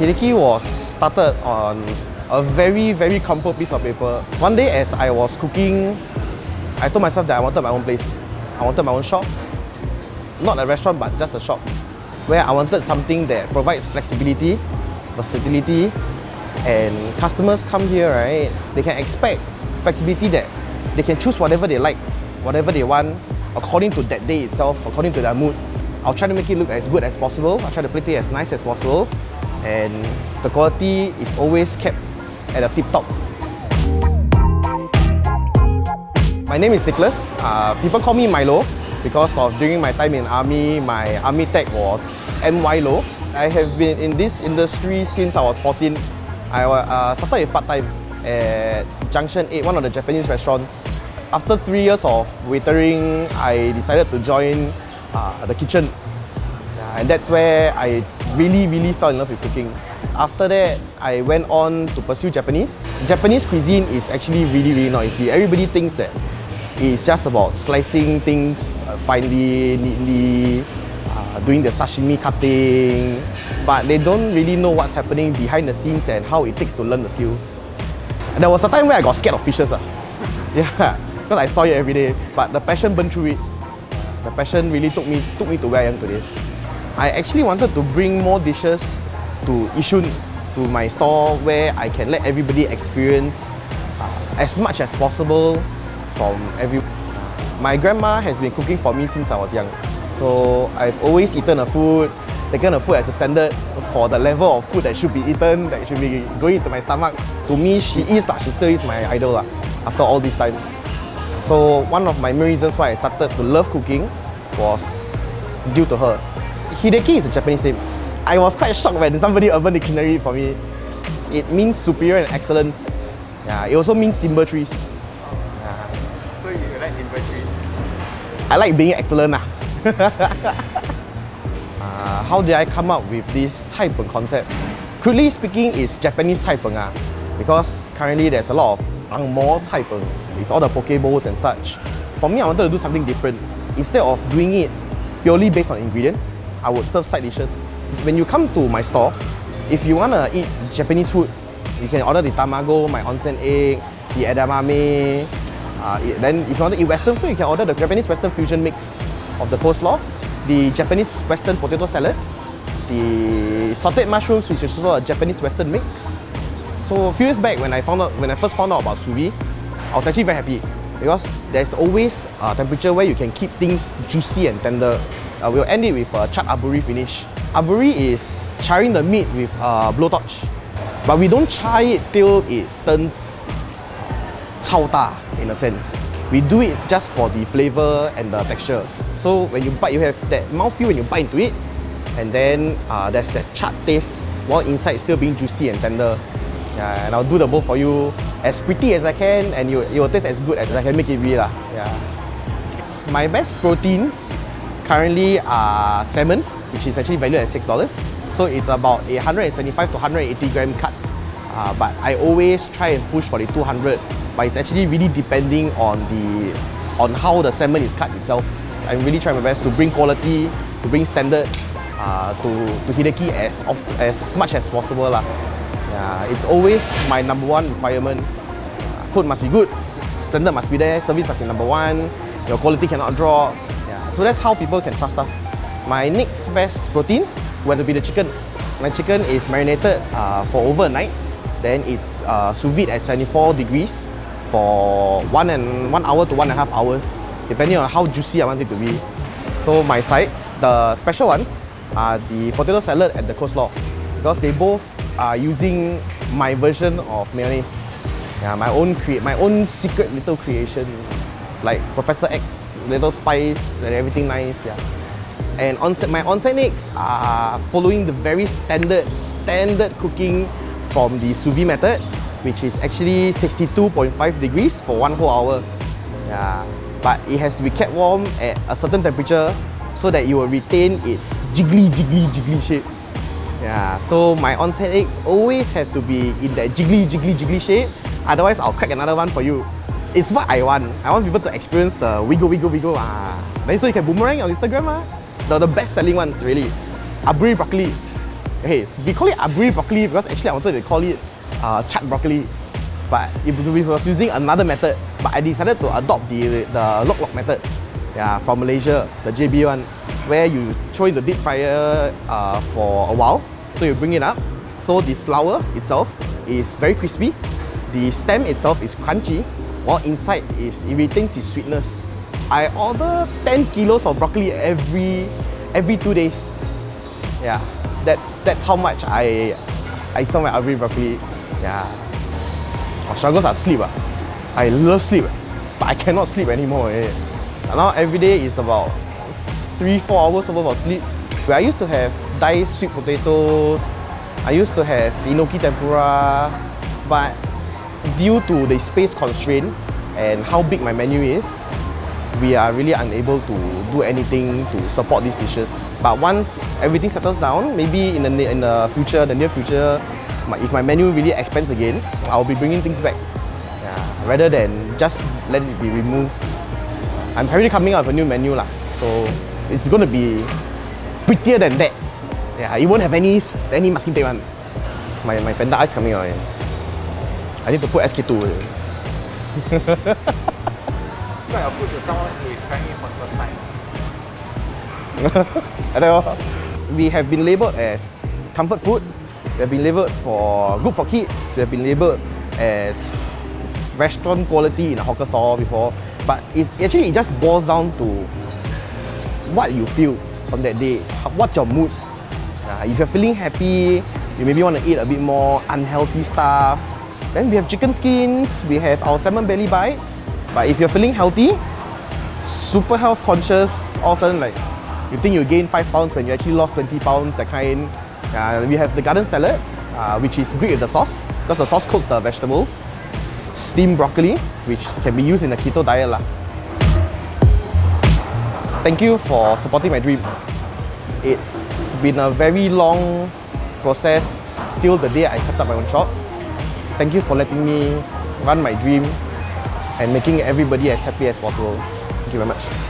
Hideki was started on a very, very crumpled piece of paper. One day as I was cooking, I told myself that I wanted my own place. I wanted my own shop. Not a restaurant, but just a shop. Where I wanted something that provides flexibility, versatility, and customers come here, right? They can expect flexibility that they can choose whatever they like, whatever they want, according to that day itself, according to their mood. I'll try to make it look as good as possible. I'll try to plate it as nice as possible. And the quality is always kept at a tip top. My name is Nicholas. Uh, people call me Milo because of during my time in army, my army tag was MYLO. I have been in this industry since I was 14. I uh, started part-time at Junction 8, one of the Japanese restaurants. After three years of waitering, I decided to join uh, the kitchen. And that's where I really, really fell in love with cooking. After that, I went on to pursue Japanese. Japanese cuisine is actually really, really not easy. Everybody thinks that it's just about slicing things uh, finely, neatly, uh, doing the sashimi cutting, but they don't really know what's happening behind the scenes and how it takes to learn the skills. There was a time where I got scared of fishes. Uh. Yeah, because I saw it every day, but the passion burned through it. The passion really took me, took me to where I am today. I actually wanted to bring more dishes to Yishun, to my store where I can let everybody experience uh, as much as possible from every... My grandma has been cooking for me since I was young. So I've always eaten her food, taken her food as a standard for the level of food that should be eaten, that should be going into my stomach. To me, she is, she still is my idol after all this time. So one of my main reasons why I started to love cooking was due to her. Hideki is a Japanese name. I was quite shocked when somebody urban dictionary for me. It means superior and excellence. Yeah, it also means timber trees. So, you like inventory. I like being excellent. Uh. uh, how did I come up with this Cai Peng concept? Crudely speaking, it's Japanese Cai Peng. Uh, because currently there's a lot of Ang Mo Cai Peng. It's all the poke bowls and such. For me, I wanted to do something different. Instead of doing it purely based on ingredients, I would serve side dishes. When you come to my store, if you want to eat Japanese food, you can order the tamago, my onsen egg, the edamame, uh, then if you want to eat Western food, you can order the Japanese Western fusion mix of the coleslaw, the Japanese Western potato salad, the sauteed mushrooms, which is also a Japanese Western mix. So a few years back, when I found out, when I first found out about sous I was actually very happy because there's always a temperature where you can keep things juicy and tender. Uh, we'll end it with a charred aburi finish. Aburi is charring the meat with a blowtorch, but we don't char it till it turns chao da in a sense. We do it just for the flavor and the texture. So when you bite, you have that mouthfeel when you bite into it, and then uh, there's that charred taste while inside still being juicy and tender. Yeah, and I'll do the both for you as pretty as I can, and you, it will taste as good as I can make it be. Lah. Yeah. My best proteins currently are salmon, which is actually valued at $6. So it's about a 175 to 180 gram cut. Uh, but I always try and push for the 200 but it's actually really depending on the on how the salmon is cut itself. I'm really trying my best to bring quality, to bring standard uh, to, to Hideki as, of, as much as possible. Lah. Yeah, it's always my number one requirement. Uh, food must be good, standard must be there, service must be number one, your quality cannot drop. Yeah. So that's how people can trust us. My next best protein will be the chicken. My chicken is marinated uh, for overnight. Then it's uh, sous vide at 74 degrees for one and one hour to one and a half hours, depending on how juicy I want it to be. So my sides, the special ones, are the potato salad and the coleslaw because they both are using my version of mayonnaise. Yeah, my own create, my own secret little creation, like Professor X, little spice and everything nice. Yeah. And onsen, my onsen eggs are following the very standard, standard cooking from the sous vide method which is actually 62.5 degrees for one whole hour. Yeah, but it has to be kept warm at a certain temperature so that it will retain its jiggly, jiggly, jiggly shape. Yeah, so my onsen eggs always have to be in that jiggly, jiggly, jiggly shape. Otherwise, I'll crack another one for you. It's what I want. I want people to experience the wiggle, wiggle, wiggle. Ah. Then so you can boomerang on Instagram. Ah. The, the best selling ones, really. Aburi broccoli. hey, we call it aburi broccoli because actually I wanted to call it uh, chat broccoli. But if we was using another method, but I decided to adopt the the lock lok method. Yeah, from Malaysia, the JB one, where you throw in the deep fryer uh, for a while. So you bring it up. So the flour itself is very crispy. The stem itself is crunchy, while inside is it retains its sweetness. I order 10 kilos of broccoli every every two days. Yeah, that's that's how much I I sell my every broccoli. Yeah. My struggles are sleep. Ah. I love sleep, but I cannot sleep anymore. Eh. Now every day is about three, four hours worth of sleep. Where I used to have diced sweet potatoes, I used to have enoki tempura, but due to the space constraint and how big my menu is, we are really unable to do anything to support these dishes. But once everything settles down, maybe in the, in the future, the near future, if my menu really expands again, I'll be bringing things back. Yeah, rather than just let it be removed. I'm currently coming out with a new menu lah, so it's going to be prettier than that. Yeah, it won't have any any masking tape one. My, my panda eyes coming out. Yeah. I need to put SK2. Describe your food to someone who is trying it for the first time. Hello. we have been labelled as comfort food. We have been labelled for good for kids. We have been labelled as restaurant quality in a hawker store before. But it actually it just boils down to what you feel on that day. What's your mood? Uh, if you're feeling happy, you maybe want to eat a bit more unhealthy stuff. Then we have chicken skins, we have our salmon belly bites. But if you're feeling healthy, super health conscious, all of a sudden like you think you gain 5 pounds when you actually lost 20 pounds, that kind. Uh, we have the garden salad, uh, which is great with the sauce, because the sauce cooks the vegetables. Steamed broccoli, which can be used in the keto diet. Lah. Thank you for supporting my dream. It's been a very long process till the day I set up my own shop. Thank you for letting me run my dream and making everybody as happy as possible. Thank you very much.